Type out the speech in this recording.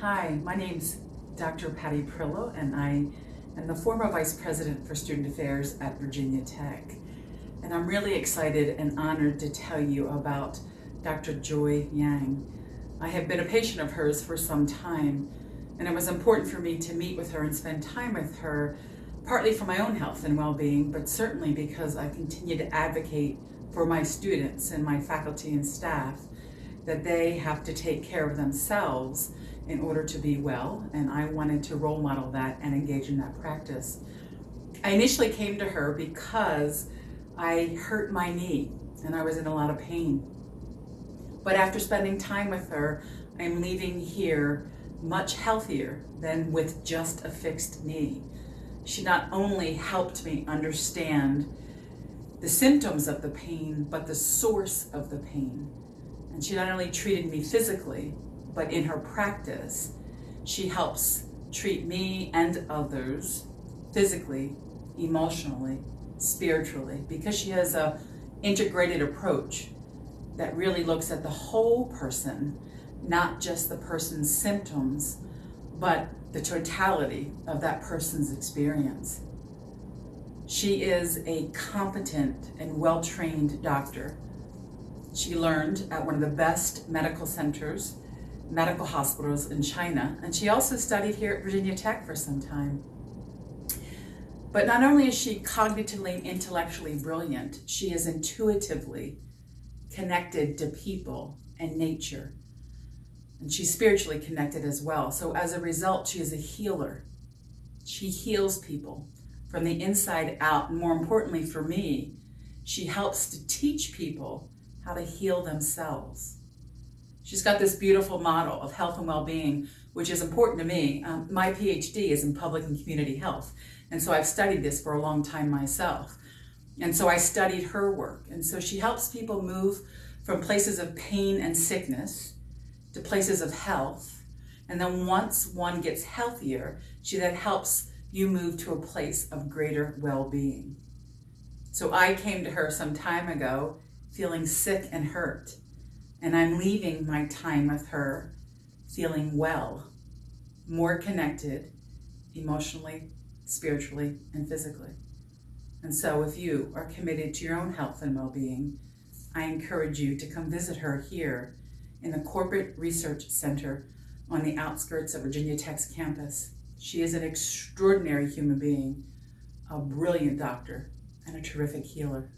Hi, my name's Dr. Patty Perillo, and I am the former Vice President for Student Affairs at Virginia Tech. And I'm really excited and honored to tell you about Dr. Joy Yang. I have been a patient of hers for some time, and it was important for me to meet with her and spend time with her, partly for my own health and well-being, but certainly because I continue to advocate for my students and my faculty and staff that they have to take care of themselves in order to be well, and I wanted to role model that and engage in that practice. I initially came to her because I hurt my knee and I was in a lot of pain. But after spending time with her, I'm leaving here much healthier than with just a fixed knee. She not only helped me understand the symptoms of the pain, but the source of the pain. And she not only treated me physically, but in her practice, she helps treat me and others physically, emotionally, spiritually, because she has a integrated approach that really looks at the whole person, not just the person's symptoms, but the totality of that person's experience. She is a competent and well-trained doctor. She learned at one of the best medical centers medical hospitals in China, and she also studied here at Virginia Tech for some time. But not only is she cognitively and intellectually brilliant, she is intuitively connected to people and nature. And she's spiritually connected as well. So as a result, she is a healer. She heals people from the inside out. And more importantly for me, she helps to teach people how to heal themselves. She's got this beautiful model of health and well-being, which is important to me. Um, my PhD is in public and community health. And so I've studied this for a long time myself. And so I studied her work. And so she helps people move from places of pain and sickness to places of health. And then once one gets healthier, she then helps you move to a place of greater well-being. So I came to her some time ago feeling sick and hurt. And I'm leaving my time with her feeling well, more connected emotionally, spiritually, and physically. And so if you are committed to your own health and well-being, I encourage you to come visit her here in the Corporate Research Center on the outskirts of Virginia Tech's campus. She is an extraordinary human being, a brilliant doctor, and a terrific healer.